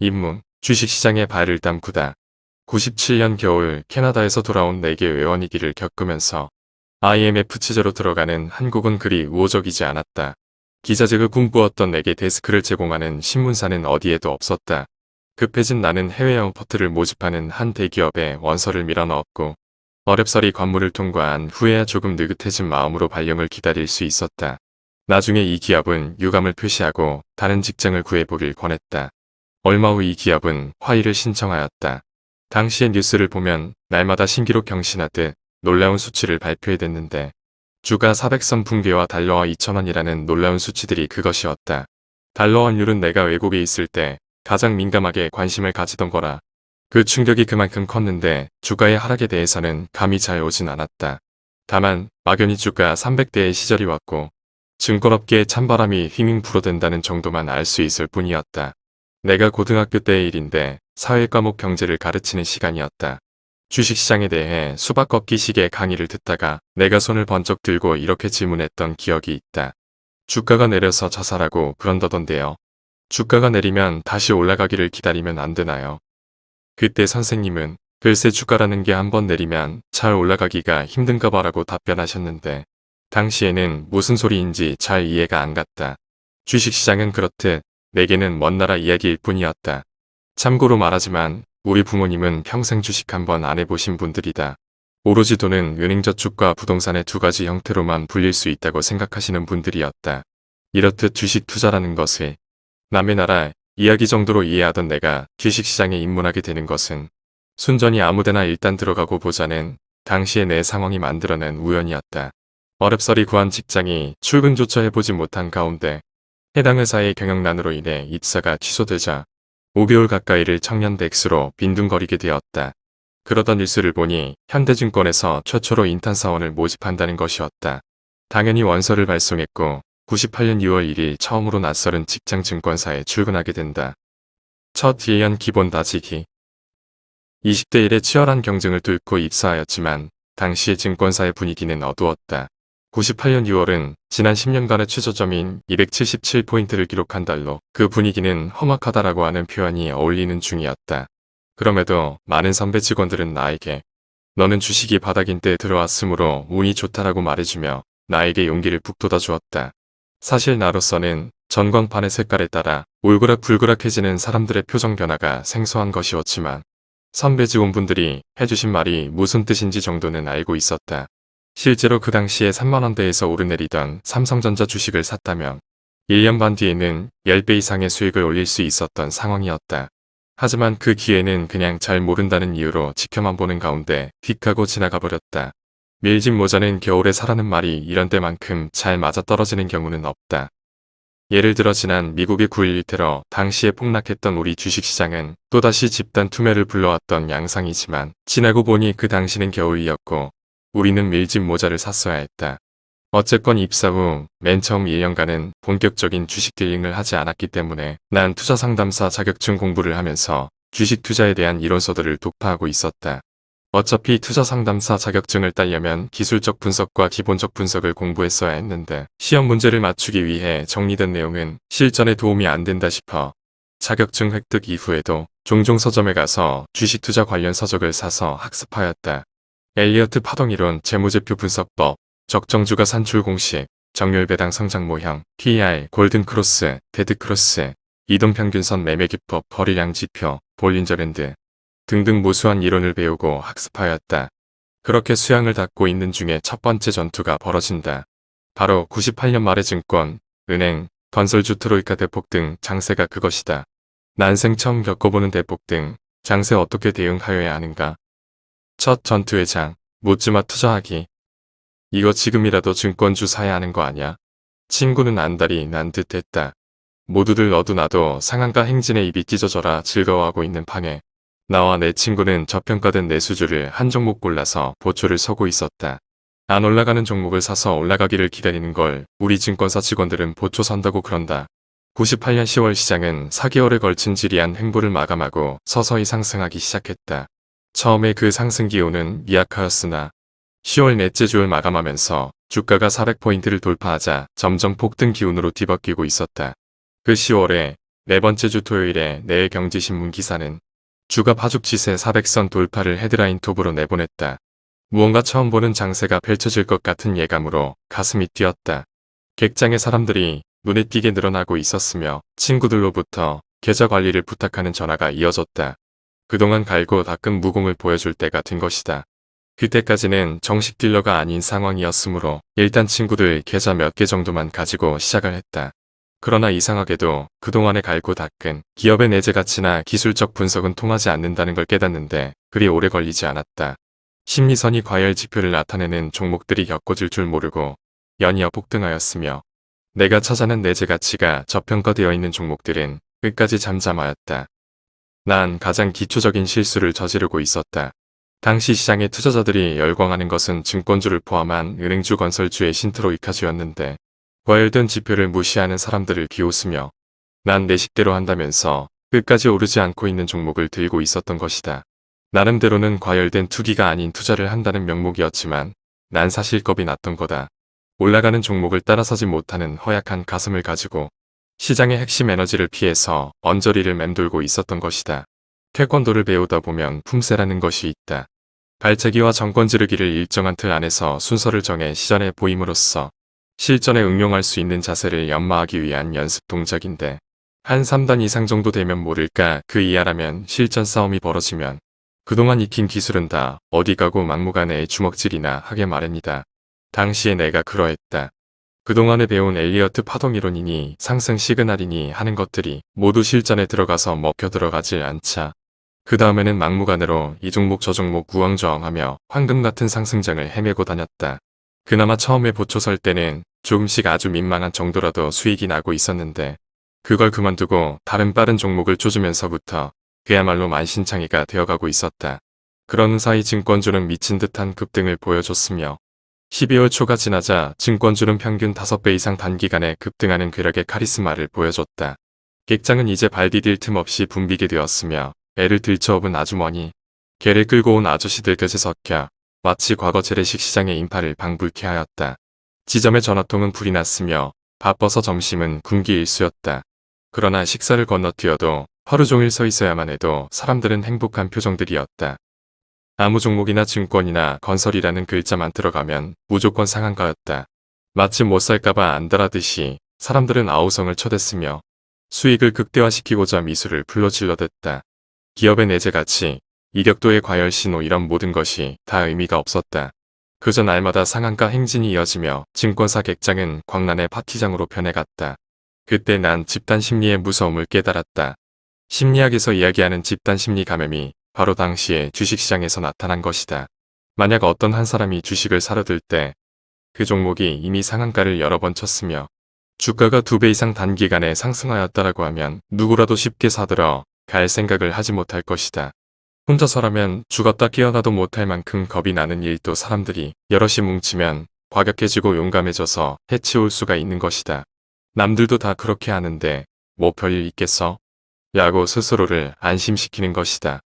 입문, 주식시장에 발을 담그다. 97년 겨울 캐나다에서 돌아온 4개 외원위기를 겪으면서 IMF 취재로 들어가는 한국은 그리 우호적이지 않았다. 기자직을 꿈꾸었던 내게 데스크를 제공하는 신문사는 어디에도 없었다. 급해진 나는 해외 영퍼트를 모집하는 한 대기업에 원서를 밀어넣었고 어렵사리 관문을 통과한 후에야 조금 느긋해진 마음으로 발령을 기다릴 수 있었다. 나중에 이 기업은 유감을 표시하고 다른 직장을 구해보길 권했다. 얼마 후 이 기업은 화의를 신청하였다. 당시의 뉴스를 보면 날마다 신기록 경신하듯 놀라운 수치를 발표해댔는데 주가 400선 붕괴와 달러와 2천원이라는 놀라운 수치들이 그것이었다. 달러 환율은 내가 외국에 있을 때 가장 민감하게 관심을 가지던 거라 그 충격이 그만큼 컸는데 주가의 하락에 대해서는 감이 잘 오진 않았다. 다만 막연히 주가 300대의 시절이 왔고 증권업계에 찬바람이 휘밍 불어댄다는 정도만 알 수 있을 뿐이었다. 내가 고등학교 때의 일인데 사회과목 경제를 가르치는 시간이었다. 주식시장에 대해 수박 꺾기식의 강의를 듣다가 내가 손을 번쩍 들고 이렇게 질문했던 기억이 있다. 주가가 내려서 자살하고 그런다던데요. 주가가 내리면 다시 올라가기를 기다리면 안 되나요? 그때 선생님은 글쎄 주가라는 게 한번 내리면 잘 올라가기가 힘든가 봐라고 답변하셨는데 당시에는 무슨 소리인지 잘 이해가 안 갔다. 주식시장은 그렇듯 내게는 먼 나라 이야기일 뿐이었다. 참고로 말하지만 우리 부모님은 평생 주식 한번 안 해보신 분들이다. 오로지 돈은 은행저축과 부동산의 두 가지 형태로만 불릴 수 있다고 생각하시는 분들이었다. 이렇듯 주식 투자라는 것을 남의 나라 이야기 정도로 이해하던 내가 주식시장에 입문하게 되는 것은 순전히 아무데나 일단 들어가고 보자는 당시의 내 상황이 만들어낸 우연이었다. 어렵사리 구한 직장이 출근조차 해보지 못한 가운데 해당 회사의 경영난으로 인해 입사가 취소되자 5개월 가까이를 청년대 X로 빈둥거리게 되었다. 그러던 뉴스를 보니 현대증권에서 최초로 인턴 사원을 모집한다는 것이었다. 당연히 원서를 발송했고 98년 6월 1일 처음으로 낯설은 직장 증권사에 출근하게 된다. 첫 1년 기본 다지기 20대 1의 치열한 경쟁을 뚫고 입사하였지만 당시의 증권사의 분위기는 어두웠다. 98년 6월은 지난 10년간의 최저점인 277포인트를 기록한 달로 그 분위기는 험악하다라고 하는 표현이 어울리는 중이었다. 그럼에도 많은 선배 직원들은 나에게 너는 주식이 바닥인 때 들어왔으므로 운이 좋다라고 말해주며 나에게 용기를 북돋아 주었다. 사실 나로서는 전광판의 색깔에 따라 울그락불그락해지는 사람들의 표정 변화가 생소한 것이었지만 선배 직원분들이 해주신 말이 무슨 뜻인지 정도는 알고 있었다. 실제로 그 당시에 3만원대에서 오르내리던 삼성전자 주식을 샀다면 1년 반 뒤에는 10배 이상의 수익을 올릴 수 있었던 상황이었다. 하지만 그 기회는 그냥 잘 모른다는 이유로 지켜만 보는 가운데 휙하고 지나가 버렸다. 밀집 모자는 겨울에 사라는 말이 이런 때만큼 잘 맞아떨어지는 경우는 없다. 예를 들어 지난 미국의 9.11 테러 당시에 폭락했던 우리 주식시장은 또다시 집단 투매를 불러왔던 양상이지만 지나고 보니 그 당시는 겨울이었고 우리는 밀짚 모자를 샀어야 했다. 어쨌건 입사 후 맨 처음 1년간은 본격적인 주식 딜링을 하지 않았기 때문에 난 투자 상담사 자격증 공부를 하면서 주식 투자에 대한 이론서들을 독파하고 있었다. 어차피 투자 상담사 자격증을 따려면 기술적 분석과 기본적 분석을 공부했어야 했는데 시험 문제를 맞추기 위해 정리된 내용은 실전에 도움이 안 된다 싶어 자격증 획득 이후에도 종종 서점에 가서 주식 투자 관련 서적을 사서 학습하였다. 엘리어트 파동이론 재무제표 분석법, 적정주가 산출 공식, 정률 배당 성장 모형, PER, 골든 크로스, 데드 크로스, 이동평균선 매매 기법, 거래량 지표, 볼린저 밴드 등등 무수한 이론을 배우고 학습하였다. 그렇게 수양을 닫고 있는 중에 첫 번째 전투가 벌어진다. 바로 98년 말의 증권, 은행, 건설주 트로이카 대폭 등 장세가 그것이다. 난생 처음 겪어보는 대폭 등 장세 어떻게 대응하여야 하는가 첫 전투의 장, 묻지마 투자하기. 이거 지금이라도 증권주 사야 하는 거 아냐? 친구는 안달이 난 듯 했다. 모두들 너도 나도 상한가 행진에 입이 찢어져라 즐거워하고 있는 판에 나와 내 친구는 저평가된 내수주를 한 종목 골라서 보초를 서고 있었다. 안 올라가는 종목을 사서 올라가기를 기다리는 걸 우리 증권사 직원들은 보초 선다고 그런다. 98년 10월 시장은 4개월에 걸친 지리한 행보를 마감하고 서서히 상승하기 시작했다. 처음에 그 상승 기온은 미약하였으나 10월 넷째 주를 마감하면서 주가가 400포인트를 돌파하자 점점 폭등 기운으로 뒤바뀌고 있었다. 그 10월에 네 번째 주 토요일에 내일 경제신문 기사는 주가 파죽지세 400선 돌파를 헤드라인 톱으로 내보냈다. 무언가 처음 보는 장세가 펼쳐질 것 같은 예감으로 가슴이 뛰었다. 객장의 사람들이 눈에 띄게 늘어나고 있었으며 친구들로부터 계좌 관리를 부탁하는 전화가 이어졌다. 그동안 갈고 닦은 무공을 보여줄 때가 된 것이다. 그때까지는 정식 딜러가 아닌 상황이었으므로 일단 친구들 계좌 몇 개 정도만 가지고 시작을 했다. 그러나 이상하게도 그동안에 갈고 닦은 기업의 내재 가치나 기술적 분석은 통하지 않는다는 걸 깨닫는데 그리 오래 걸리지 않았다. 심리선이 과열 지표를 나타내는 종목들이 겪어질 줄 모르고 연이어 폭등하였으며 내가 찾아낸 내재 가치가 저평가되어 있는 종목들은 끝까지 잠잠하였다. 난 가장 기초적인 실수를 저지르고 있었다. 당시 시장의 투자자들이 열광하는 것은 증권주를 포함한 은행주 건설주의 신트로이카주였는데 과열된 지표를 무시하는 사람들을 비웃으며 난 내 식대로 한다면서 끝까지 오르지 않고 있는 종목을 들고 있었던 것이다. 나름대로는 과열된 투기가 아닌 투자를 한다는 명목이었지만 난 사실 겁이 났던 거다. 올라가는 종목을 따라서지 못하는 허약한 가슴을 가지고 시장의 핵심 에너지를 피해서 언저리를 맴돌고 있었던 것이다. 태권도를 배우다 보면 품새라는 것이 있다. 발차기와 정권 지르기를 일정한 틀 안에서 순서를 정해 시전에 보임으로써 실전에 응용할 수 있는 자세를 연마하기 위한 연습 동작인데 한 3단 이상 정도 되면 모를까 그 이하라면 실전 싸움이 벌어지면 그동안 익힌 기술은 다 어디 가고 막무가내의 주먹질이나 하게 마련이다. 당시에 내가 그러했다. 그동안에 배운 엘리어트 파동 이론이니 상승 시그널이니 하는 것들이 모두 실전에 들어가서 먹혀 들어가질 않자. 그 다음에는 막무가내로 이 종목 저 종목 구왕저왕하며 황금 같은 상승장을 헤매고 다녔다. 그나마 처음에 보초 설 때는 조금씩 아주 민망한 정도라도 수익이 나고 있었는데 그걸 그만두고 다른 빠른 종목을 쫓으면서부터 그야말로 만신창이가 되어가고 있었다. 그런 사이 증권주는 미친 듯한 급등을 보여줬으며 12월 초가 지나자 증권주는 평균 5배 이상 단기간에 급등하는 괴력의 카리스마를 보여줬다. 객장은 이제 발 디딜 틈 없이 붐비게 되었으며 애를 들쳐업은 아주머니, 개를 끌고 온 아저씨들 곁에 섞여 마치 과거 재래식 시장의 인파를 방불케 하였다. 지점의 전화통은 불이 났으며 바빠서 점심은 군기 일수였다. 그러나 식사를 건너뛰어도 하루 종일 서 있어야만 해도 사람들은 행복한 표정들이었다. 아무 종목이나 증권이나 건설이라는 글자만 들어가면 무조건 상한가였다. 마치 못 살까봐 안달하듯이 사람들은 아우성을 쳐댔으며 수익을 극대화시키고자 미술을 불러 질러댔다. 기업의 내재 가치, 이력도의 과열 신호 이런 모든 것이 다 의미가 없었다. 그저 날마다 상한가 행진이 이어지며 증권사 객장은 광란의 파티장으로 변해갔다. 그때 난 집단 심리의 무서움을 깨달았다. 심리학에서 이야기하는 집단 심리 감염이 바로 당시에 주식시장에서 나타난 것이다. 만약 어떤 한 사람이 주식을 사려 들 때 그 종목이 이미 상한가를 여러 번 쳤으며 주가가 두 배 이상 단기간에 상승하였다라고 하면 누구라도 쉽게 사들어 갈 생각을 하지 못할 것이다. 혼자서라면 죽었다 깨어나도 못할 만큼 겁이 나는 일도 사람들이 여럿이 뭉치면 과격해지고 용감해져서 해치울 수가 있는 것이다. 남들도 다 그렇게 하는데 뭐 별일 있겠어? 야고 스스로를 안심시키는 것이다.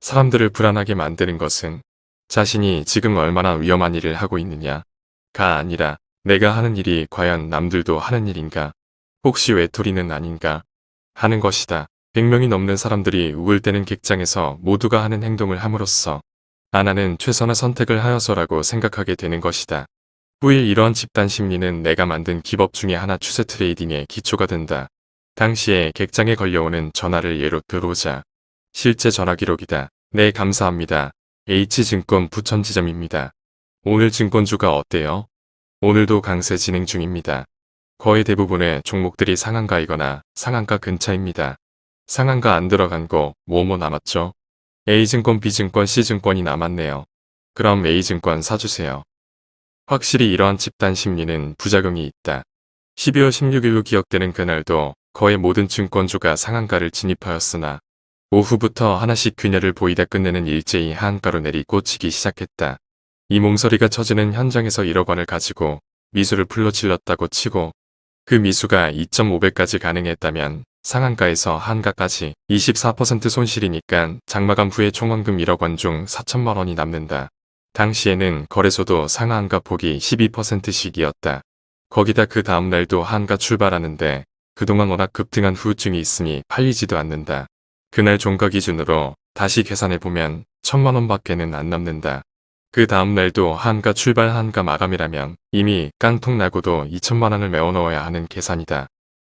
사람들을 불안하게 만드는 것은 자신이 지금 얼마나 위험한 일을 하고 있느냐가 아니라 내가 하는 일이 과연 남들도 하는 일인가 혹시 외톨이는 아닌가 하는 것이다. 100명이 넘는 사람들이 우을 때는 객장에서 모두가 하는 행동을 함으로써 아나는 최선의 선택을 하여서라고 생각하게 되는 것이다. 후일 이러한 집단 심리는 내가 만든 기법 중에 하나 추세 트레이딩의 기초가 된다. 당시에 객장에 걸려오는 전화를 예로 들어오자 실제 전화 기록이다. 네 감사합니다. H증권 부천지점입니다. 오늘 증권주가 어때요? 오늘도 강세 진행 중입니다. 거의 대부분의 종목들이 상한가이거나 상한가 근처입니다. 상한가 안 들어간 거 뭐뭐 남았죠? A증권, B증권, C증권이 남았네요. 그럼 A증권 사주세요. 확실히 이러한 집단 심리는 부작용이 있다. 12월 16일로 기억되는 그날도 거의 모든 증권주가 상한가를 진입하였으나 오후부터 하나씩 균열을 보이다 끝내는 일제히 하한가로 내리 꽂히기 시작했다. 이 몽서리가 처지는 현장에서 1억 원을 가지고 미수를 풀러질렀다고 치고 그 미수가 2.5배까지 가능했다면 상한가에서 한가까지 24% 손실이니까 장마감 후에 총원금 1억 원 중 4천만 원이 남는다. 당시에는 거래소도 상한가 폭이 12%씩이었다. 거기다 그 다음날도 한가 출발하는데 그동안 워낙 급등한 후유증이 있으니 팔리지도 않는다. 그날 종가 기준으로 다시 계산해보면 천만원 밖에는 안 남는다. 그 다음날도 한가 출발 한가 마감이라면 이미 깡통 나고도 2천만원을 메워넣어야 하는 계산이다.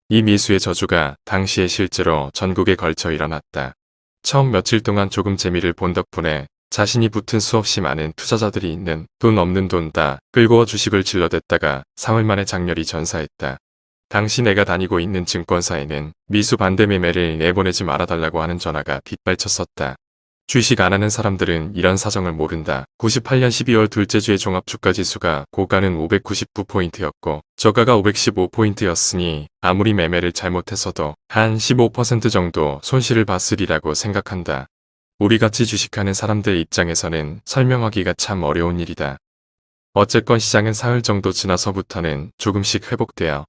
이 미수의 저주가 당시에 실제로 전국에 걸쳐 일어났다. 처음 며칠 동안 조금 재미를 본 덕분에 자신이 붙은 수없이 많은 투자자들이 있는 돈 없는 돈다 끌고 주식을 질러댔다가 사흘 만에 장렬히 전사했다. 당시 내가 다니고 있는 증권사에는 미수 반대 매매를 내보내지 말아달라고 하는 전화가 빗발쳤었다. 주식 안 하는 사람들은 이런 사정을 모른다. 98년 12월 둘째 주의 종합주가지수가 고가는 599포인트였고 저가가 515포인트였으니 아무리 매매를 잘못했어도 한 15% 정도 손실을 봤으리라고 생각한다. 우리같이 주식하는 사람들 입장에서는 설명하기가 참 어려운 일이다. 어쨌건 시장은 사흘 정도 지나서부터는 조금씩 회복되어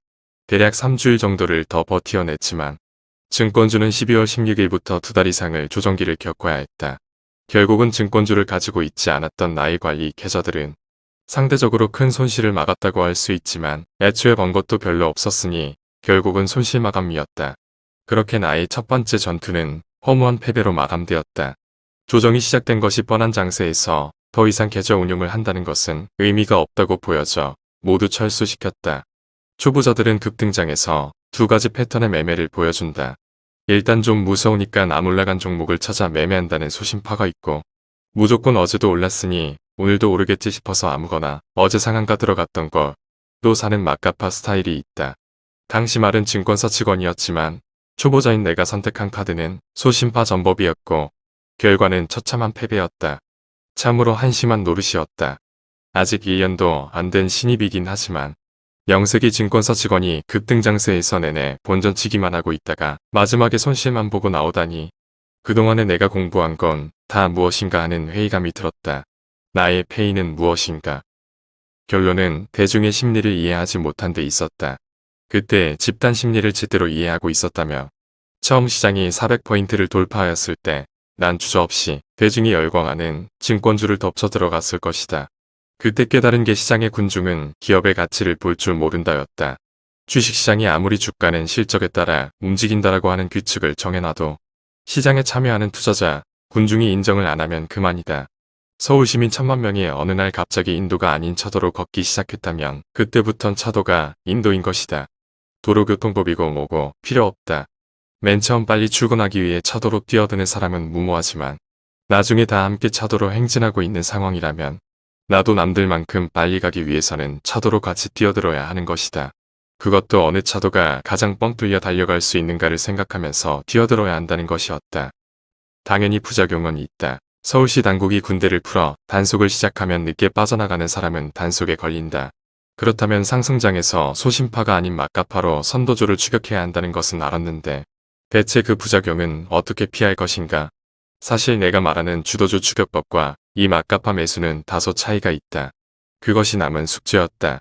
대략 3주일 정도를 더 버티어냈지만 증권주는 12월 16일부터 두 달 이상을 조정기를 겪어야 했다. 결국은 증권주를 가지고 있지 않았던 나의 관리 계좌들은 상대적으로 큰 손실을 막았다고 할 수 있지만 애초에 번 것도 별로 없었으니 결국은 손실 마감이었다. 그렇게 나의 첫 번째 전투는 허무한 패배로 마감되었다. 조정이 시작된 것이 뻔한 장세에서 더 이상 계좌 운용을 한다는 것은 의미가 없다고 보여져 모두 철수시켰다. 초보자들은 급등장에서 두 가지 패턴의 매매를 보여준다. 일단 좀 무서우니까 안 올라간 종목을 찾아 매매한다는 소심파가 있고 무조건 어제도 올랐으니 오늘도 오르겠지 싶어서 아무거나 어제 상한가 들어갔던 걸 또 사는 막가파 스타일이 있다. 당시 말은 증권사 직원이었지만 초보자인 내가 선택한 카드는 소심파 전법이었고 결과는 처참한 패배였다. 참으로 한심한 노릇이었다. 아직 1년도 안 된 신입이긴 하지만 영세기 증권사 직원이 급등장세에서 내내 본전치기만 하고 있다가 마지막에 손실만 보고 나오다니 그동안에 내가 공부한 건 다 무엇인가 하는 회의감이 들었다. 나의 페이는 무엇인가. 결론은 대중의 심리를 이해하지 못한 데 있었다. 그때 집단 심리를 제대로 이해하고 있었다며 처음 시장이 400포인트를 돌파하였을 때 난 주저없이 대중이 열광하는 증권주를 덮쳐 들어갔을 것이다. 그때 깨달은 게 시장의 군중은 기업의 가치를 볼 줄 모른다였다. 주식시장이 아무리 주가는 실적에 따라 움직인다라고 하는 규칙을 정해놔도 시장에 참여하는 투자자, 군중이 인정을 안 하면 그만이다. 서울 시민 천만 명이 어느 날 갑자기 인도가 아닌 차도로 걷기 시작했다면 그때부턴 차도가 인도인 것이다. 도로교통법이고 뭐고 필요 없다. 맨 처음 빨리 출근하기 위해 차도로 뛰어드는 사람은 무모하지만 나중에 다 함께 차도로 행진하고 있는 상황이라면 나도 남들만큼 빨리 가기 위해서는 차도로 같이 뛰어들어야 하는 것이다. 그것도 어느 차도가 가장 뻥 뚫려 달려갈 수 있는가를 생각하면서 뛰어들어야 한다는 것이었다. 당연히 부작용은 있다. 서울시 당국이 군대를 풀어 단속을 시작하면 늦게 빠져나가는 사람은 단속에 걸린다. 그렇다면 상승장에서 소심파가 아닌 막가파로 선도주를 추격해야 한다는 것은 알았는데 대체 그 부작용은 어떻게 피할 것인가? 사실 내가 말하는 주도주 추격법과 이 막가파 매수는 다소 차이가 있다. 그것이 남은 숙제였다.